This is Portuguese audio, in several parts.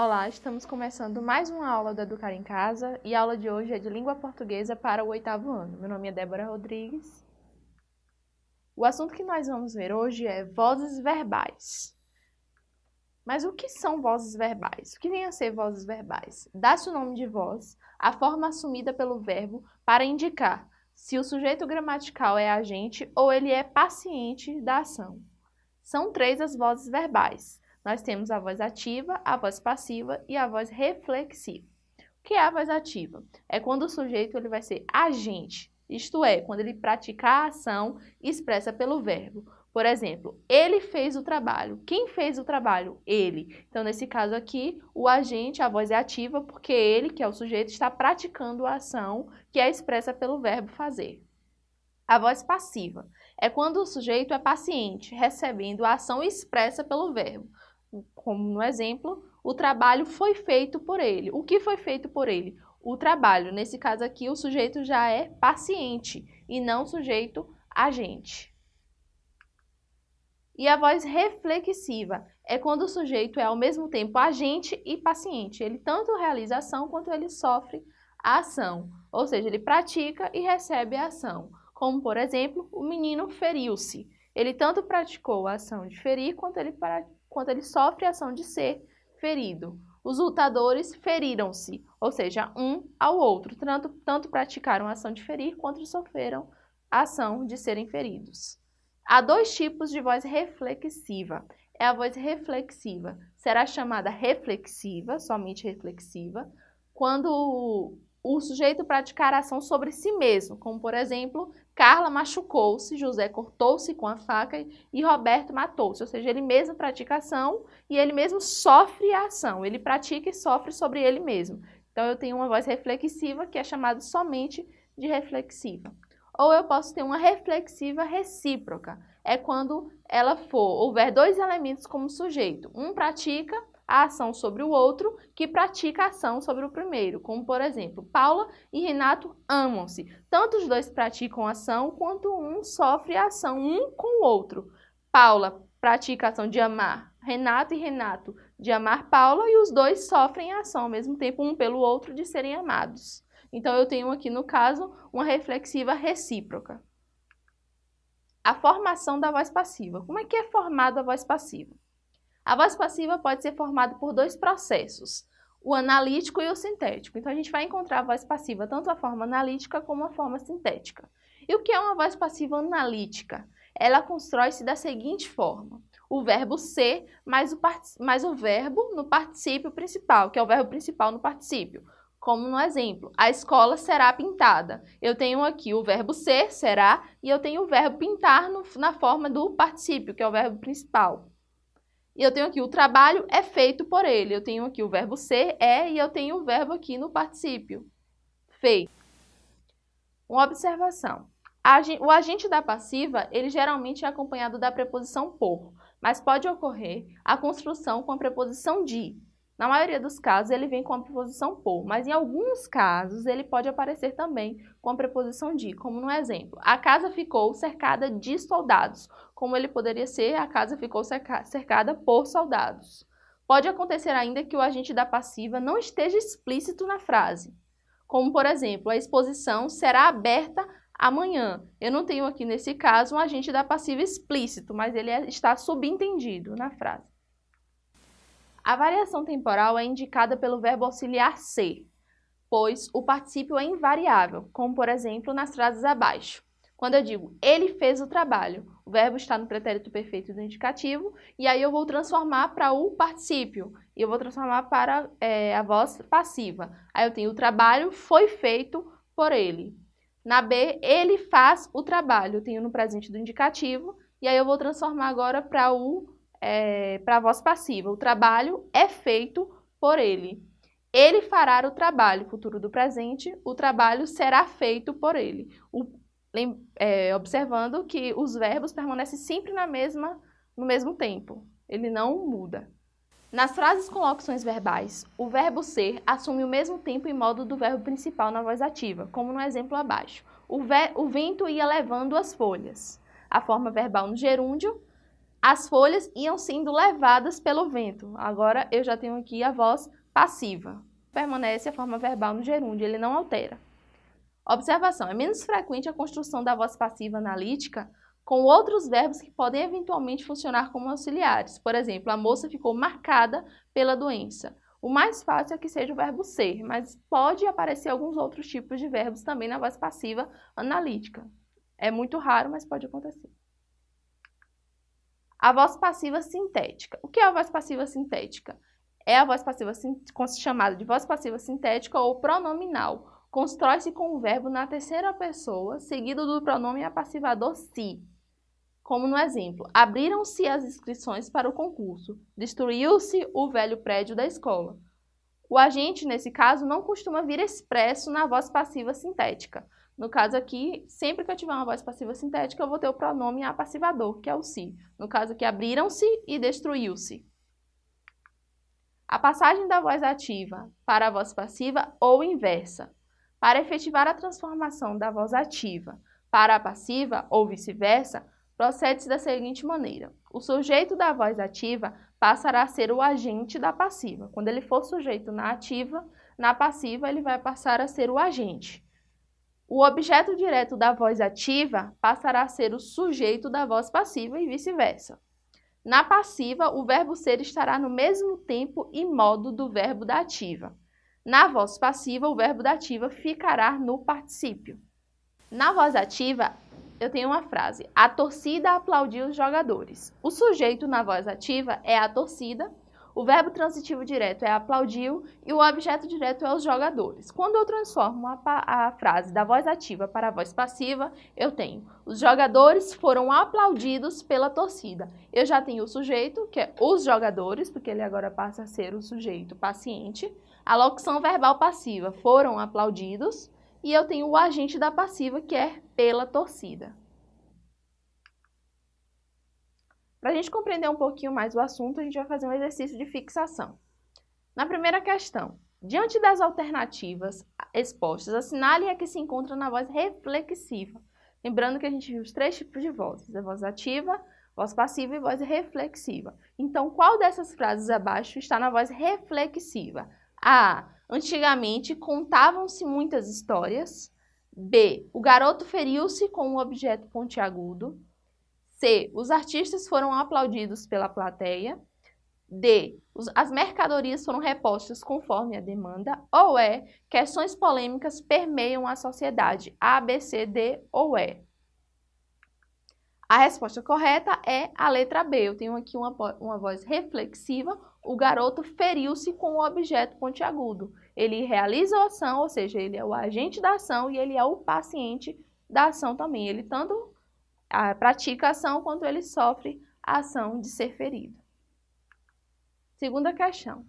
Olá, estamos começando mais uma aula do Educar em Casa e a aula de hoje é de língua portuguesa para o oitavo ano. Meu nome é Débora Rodrigues. O assunto que nós vamos ver hoje é vozes verbais. Mas o que são vozes verbais? O que vem a ser vozes verbais? Dá-se o nome de voz, a forma assumida pelo verbo para indicar se o sujeito gramatical é agente ou ele é paciente da ação. São três as vozes verbais nós temos a voz ativa, a voz passiva e a voz reflexiva. O que é a voz ativa? É quando o sujeito ele vai ser agente, isto é, quando ele pratica a ação expressa pelo verbo. Por exemplo, ele fez o trabalho. Quem fez o trabalho? Ele. Então, nesse caso aqui, o agente, a voz é ativa porque ele, que é o sujeito, está praticando a ação que é expressa pelo verbo fazer. A voz passiva é quando o sujeito é paciente, recebendo a ação expressa pelo verbo como no exemplo, o trabalho foi feito por ele. O que foi feito por ele? O trabalho. Nesse caso aqui, o sujeito já é paciente e não sujeito agente. E a voz reflexiva é quando o sujeito é ao mesmo tempo agente e paciente. Ele tanto realiza a ação quanto ele sofre a ação. Ou seja, ele pratica e recebe a ação. Como, por exemplo, o menino feriu-se. Ele tanto praticou a ação de ferir quanto ele praticou quando ele sofre a ação de ser ferido. Os lutadores feriram-se, ou seja, um ao outro, tanto, tanto praticaram a ação de ferir quanto sofreram a ação de serem feridos. Há dois tipos de voz reflexiva. É a voz reflexiva, será chamada reflexiva, somente reflexiva, quando o sujeito praticar ação sobre si mesmo, como por exemplo, Carla machucou-se, José cortou-se com a faca e Roberto matou-se. Ou seja, ele mesmo pratica ação e ele mesmo sofre a ação. Ele pratica e sofre sobre ele mesmo. Então, eu tenho uma voz reflexiva que é chamada somente de reflexiva. Ou eu posso ter uma reflexiva recíproca. É quando ela for, houver dois elementos como sujeito. Um pratica a ação sobre o outro que pratica a ação sobre o primeiro, como por exemplo, Paula e Renato amam-se. Tanto os dois praticam ação quanto um sofre a ação um com o outro. Paula pratica a ação de amar Renato e Renato de amar Paula e os dois sofrem a ação ao mesmo tempo um pelo outro de serem amados. Então eu tenho aqui no caso uma reflexiva recíproca. A formação da voz passiva. Como é que é formada a voz passiva? A voz passiva pode ser formada por dois processos, o analítico e o sintético. Então, a gente vai encontrar a voz passiva tanto a forma analítica como a forma sintética. E o que é uma voz passiva analítica? Ela constrói-se da seguinte forma. O verbo ser mais o, mais o verbo no particípio principal, que é o verbo principal no particípio. Como no exemplo, a escola será pintada. Eu tenho aqui o verbo ser, será, e eu tenho o verbo pintar no, na forma do particípio, que é o verbo principal. E eu tenho aqui o trabalho é feito por ele. Eu tenho aqui o verbo ser, é, e eu tenho o verbo aqui no particípio, feito. Uma observação. O agente da passiva, ele geralmente é acompanhado da preposição por, mas pode ocorrer a construção com a preposição de. Na maioria dos casos, ele vem com a preposição por, mas em alguns casos ele pode aparecer também com a preposição de, como no exemplo. A casa ficou cercada de soldados, como ele poderia ser a casa ficou cercada por soldados. Pode acontecer ainda que o agente da passiva não esteja explícito na frase, como por exemplo, a exposição será aberta amanhã. Eu não tenho aqui nesse caso um agente da passiva explícito, mas ele é, está subentendido na frase. A variação temporal é indicada pelo verbo auxiliar ser, pois o particípio é invariável, como por exemplo nas frases abaixo. Quando eu digo ele fez o trabalho, o verbo está no pretérito perfeito do indicativo e aí eu vou transformar para o particípio e eu vou transformar para é, a voz passiva. Aí eu tenho o trabalho foi feito por ele. Na B, ele faz o trabalho, eu tenho no presente do indicativo e aí eu vou transformar agora para o é, para a voz passiva. O trabalho é feito por ele. Ele fará o trabalho, futuro do presente, o trabalho será feito por ele. O, é, observando que os verbos permanecem sempre na mesma, no mesmo tempo. Ele não muda. Nas frases com locuções verbais, o verbo ser assume o mesmo tempo e modo do verbo principal na voz ativa, como no exemplo abaixo. O, o vento ia levando as folhas. A forma verbal no gerúndio As folhas iam sendo levadas pelo vento. Agora eu já tenho aqui a voz passiva. Permanece a forma verbal no gerúndio, ele não altera. Observação: é menos frequente a construção da voz passiva analítica com outros verbos que podem eventualmente funcionar como auxiliares. Por exemplo, a moça ficou marcada pela doença. O mais fácil é que seja o verbo ser, mas pode aparecer alguns outros tipos de verbos também na voz passiva analítica. É muito raro, mas pode acontecer. A voz passiva sintética. O que é a voz passiva sintética? É a voz passiva chamada de voz passiva sintética ou pronominal. Constrói-se com o verbo na terceira pessoa, seguido do pronome apassivador si. Como no exemplo, abriram-se as inscrições para o concurso, destruiu-se o velho prédio da escola. O agente, nesse caso, não costuma vir expresso na voz passiva sintética, no caso aqui, sempre que eu tiver uma voz passiva sintética, eu vou ter o pronome apassivador, que é o se. No caso aqui, abriram-se e destruiu-se. A passagem da voz ativa para a voz passiva ou inversa. Para efetivar a transformação da voz ativa para a passiva ou vice-versa, procede-se da seguinte maneira. O sujeito da voz ativa passará a ser o agente da passiva. Quando ele for sujeito na ativa, na passiva ele vai passar a ser o agente. O objeto direto da voz ativa passará a ser o sujeito da voz passiva e vice-versa. Na passiva, o verbo ser estará no mesmo tempo e modo do verbo da ativa. Na voz passiva, o verbo da ativa ficará no particípio. Na voz ativa, eu tenho uma frase: A torcida aplaudiu os jogadores. O sujeito na voz ativa é a torcida o verbo transitivo direto é aplaudiu e o objeto direto é os jogadores. Quando eu transformo a, a, frase da voz ativa para a voz passiva, eu tenho os jogadores foram aplaudidos pela torcida. Eu já tenho o sujeito, que é os jogadores, porque ele agora passa a ser o sujeito paciente. A locução verbal passiva foram aplaudidos. E eu tenho o agente da passiva, que é pela torcida. Para a gente compreender um pouquinho mais o assunto, a gente vai fazer um exercício de fixação. Na primeira questão, diante das alternativas expostas, assinale a que se encontra na voz reflexiva. Lembrando que a gente viu os três tipos de vozes, a voz ativa, voz passiva e voz reflexiva. Então, qual dessas frases abaixo está na voz reflexiva? A. Antigamente contavam-se muitas histórias. B. O garoto feriu-se com um objeto pontiagudo. C. Os artistas foram aplaudidos pela plateia. D. As mercadorias foram repostas conforme a demanda. Ou E. Questões polêmicas permeiam a sociedade. A, B, C, D ou E. A resposta correta é a letra B. Eu tenho aqui uma, uma voz reflexiva. O garoto feriu-se com o objeto pontiagudo. Ele realiza a ação, ou seja, ele é o agente da ação e ele é o paciente da ação também. Ele tanto a, pratica a ação quanto ele sofre a ação de ser ferido. Segunda questão.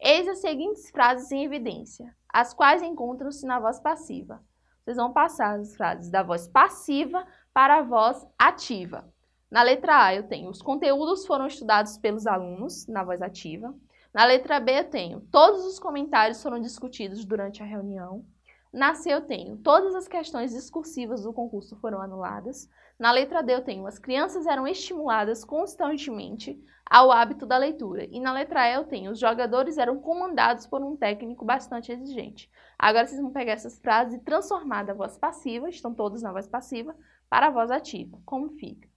Eis as seguintes frases em evidência, as quais encontram-se na voz passiva. Vocês vão passar as frases da voz passiva para a voz ativa. Na letra A eu tenho os conteúdos foram estudados pelos alunos, na voz ativa. Na letra B eu tenho todos os comentários foram discutidos durante a reunião. Na C eu tenho todas as questões discursivas do concurso foram anuladas. Na letra D eu tenho as crianças eram estimuladas constantemente ao hábito da leitura. E na letra E eu tenho os jogadores eram comandados por um técnico bastante exigente. Agora vocês vão pegar essas frases e transformar da voz passiva, estão todos na voz passiva, para a voz ativa. Como fica?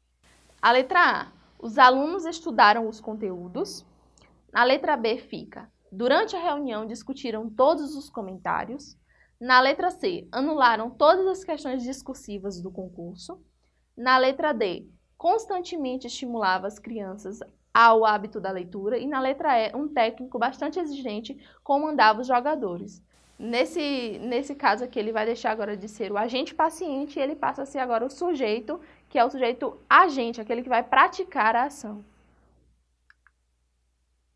A letra A, os alunos estudaram os conteúdos. Na letra B fica, durante a reunião discutiram todos os comentários. Na letra C, anularam todas as questões discursivas do concurso. Na letra D, constantemente estimulava as crianças ao hábito da leitura. E na letra E, um técnico bastante exigente comandava os jogadores. Nesse, nesse caso aqui, ele vai deixar agora de ser o agente paciente e ele passa a ser agora o sujeito, que é o sujeito agente, aquele que vai praticar a ação.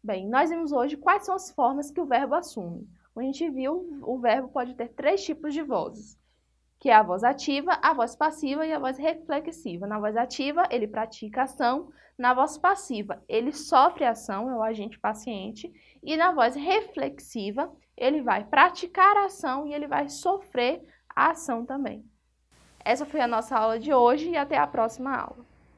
Bem, nós vimos hoje quais são as formas que o verbo assume. Como a gente viu, o verbo pode ter três tipos de vozes que é a voz ativa, a voz passiva e a voz reflexiva. Na voz ativa, ele pratica ação, na voz passiva, ele sofre ação, é o agente paciente, e na voz reflexiva, ele vai praticar a ação e ele vai sofrer a ação também. Essa foi a nossa aula de hoje e até a próxima aula.